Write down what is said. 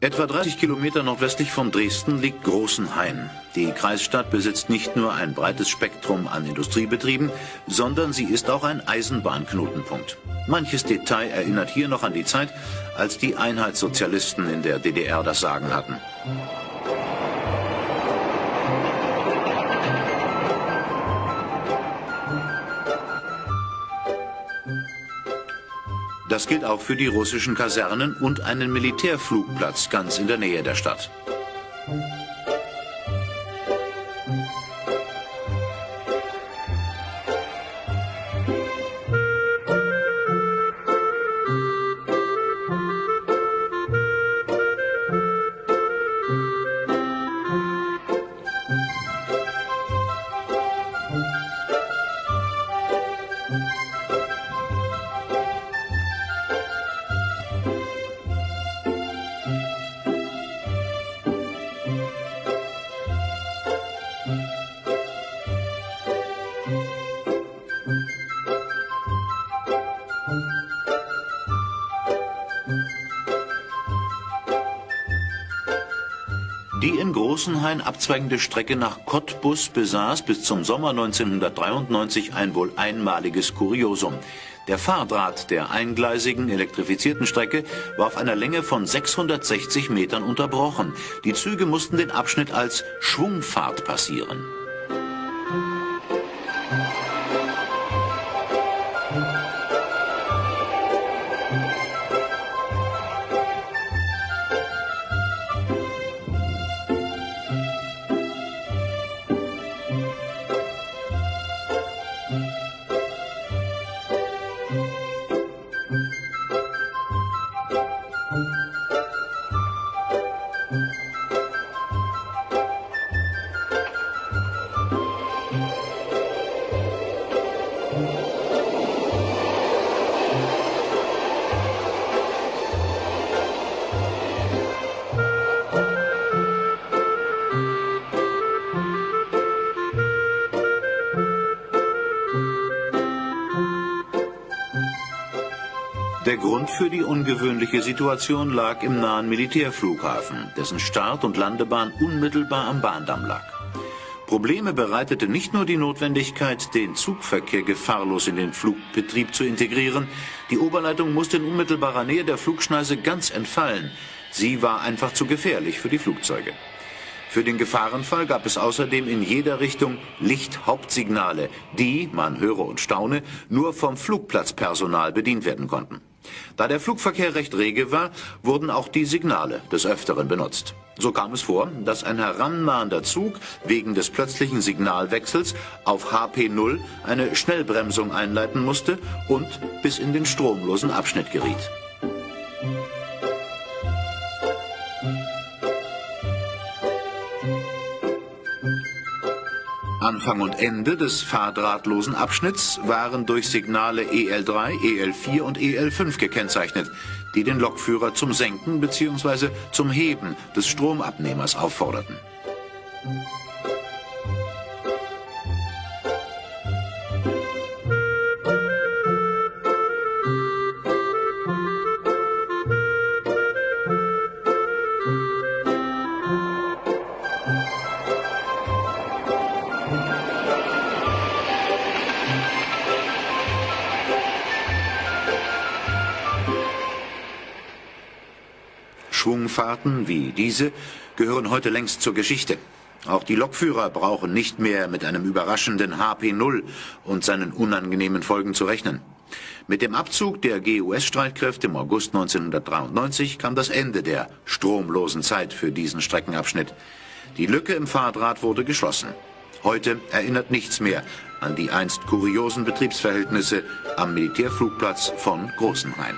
Etwa 30 Kilometer nordwestlich von Dresden liegt Großenhain. Die Kreisstadt besitzt nicht nur ein breites Spektrum an Industriebetrieben, sondern sie ist auch ein Eisenbahnknotenpunkt. Manches Detail erinnert hier noch an die Zeit, als die Einheitssozialisten in der DDR das Sagen hatten. Das gilt auch für die russischen Kasernen und einen Militärflugplatz ganz in der Nähe der Stadt. Die in Großenhain abzweigende Strecke nach Cottbus besaß bis zum Sommer 1993 ein wohl einmaliges Kuriosum. Der Fahrdraht der eingleisigen elektrifizierten Strecke war auf einer Länge von 660 Metern unterbrochen. Die Züge mussten den Abschnitt als Schwungfahrt passieren. Der Grund für die ungewöhnliche Situation lag im nahen Militärflughafen, dessen Start- und Landebahn unmittelbar am Bahndamm lag. Probleme bereitete nicht nur die Notwendigkeit, den Zugverkehr gefahrlos in den Flugbetrieb zu integrieren, die Oberleitung musste in unmittelbarer Nähe der Flugschneise ganz entfallen. Sie war einfach zu gefährlich für die Flugzeuge. Für den Gefahrenfall gab es außerdem in jeder Richtung Lichthauptsignale, die, man höre und staune, nur vom Flugplatzpersonal bedient werden konnten. Da der Flugverkehr recht rege war, wurden auch die Signale des Öfteren benutzt. So kam es vor, dass ein herannahender Zug wegen des plötzlichen Signalwechsels auf HP0 eine Schnellbremsung einleiten musste und bis in den stromlosen Abschnitt geriet. Anfang und Ende des fahrdrahtlosen Abschnitts waren durch Signale EL3, EL4 und EL5 gekennzeichnet, die den Lokführer zum Senken bzw. zum Heben des Stromabnehmers aufforderten. Schwungfahrten wie diese gehören heute längst zur Geschichte. Auch die Lokführer brauchen nicht mehr mit einem überraschenden HP0 und seinen unangenehmen Folgen zu rechnen. Mit dem Abzug der GUS-Streitkräfte im August 1993 kam das Ende der stromlosen Zeit für diesen Streckenabschnitt. Die Lücke im Fahrdraht wurde geschlossen. Heute erinnert nichts mehr an die einst kuriosen Betriebsverhältnisse am Militärflugplatz von Großenhain.